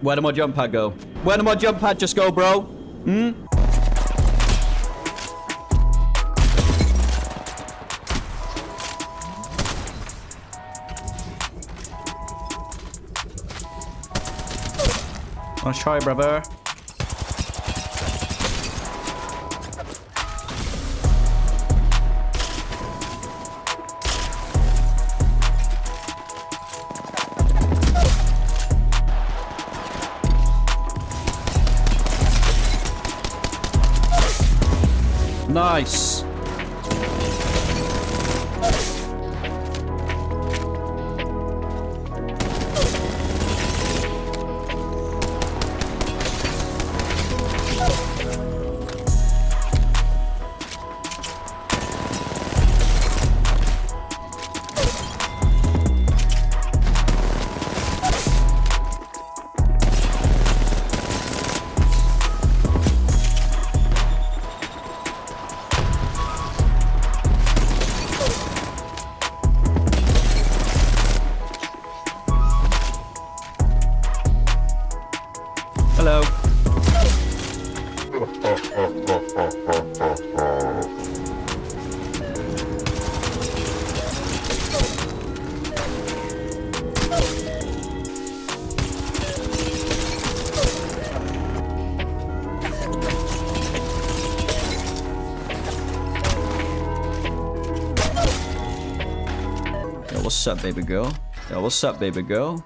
Where did my jump pad go? Where did my jump pad just go, bro? Hmm? Nice try, brother. Nice. Hello. Yo, what's up, baby girl? Yo, what's up, baby girl?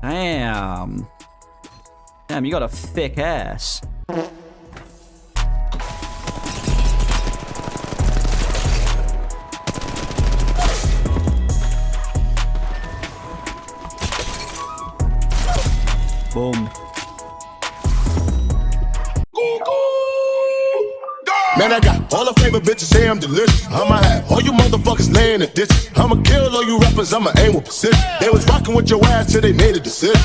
Damn. Damn, you got a thick ass. Boom. Man, I got all the favorite bitches say I'm delicious. I'ma have all you motherfuckers laying in the ditch. I'ma kill all you rappers, I'ma aim with precision. They was rocking with your ass till they made a decision.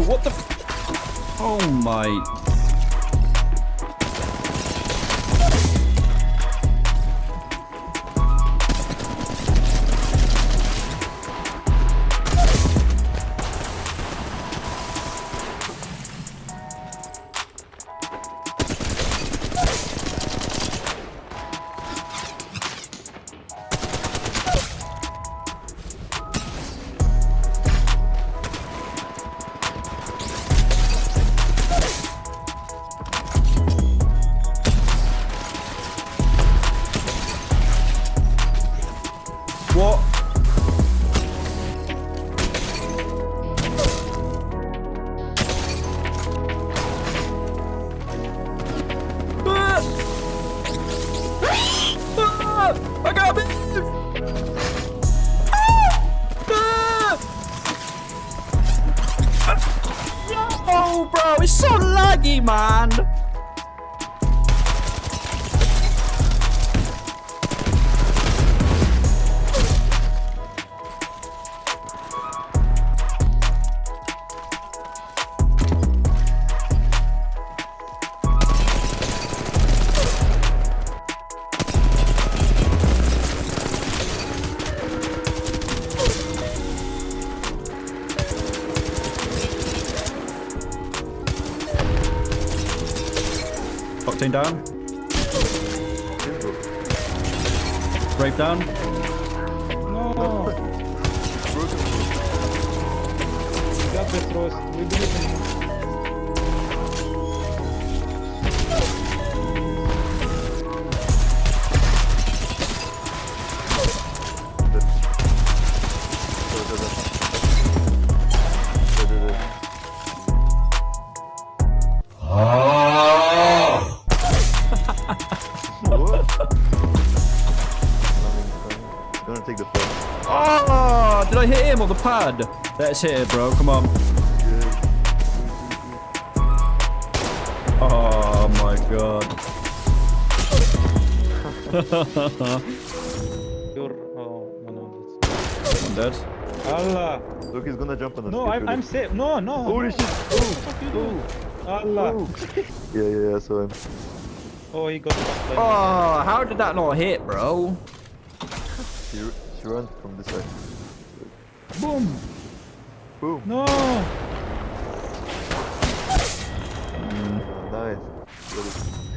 What the f- Oh my. It's so laggy, man. Octane down. Brave down. No. Got this, We believe in you. Gonna take the phone. Oh, ah, did I hit him on the pad? Let's hit it, bro. Come on. Oh my god. You're... Oh, no, no. I'm dead. Allah! Look, he's gonna jump on us. No, I'm. I'm safe. No, no. Holy no. shit! Fuck you doing? Oh. Allah. Oh. yeah, yeah, yeah, I saw him. Oh, he got fucked Oh, how did that not hit, bro? She, she runs from this side. Boom. Boom. No. Nice. Ready.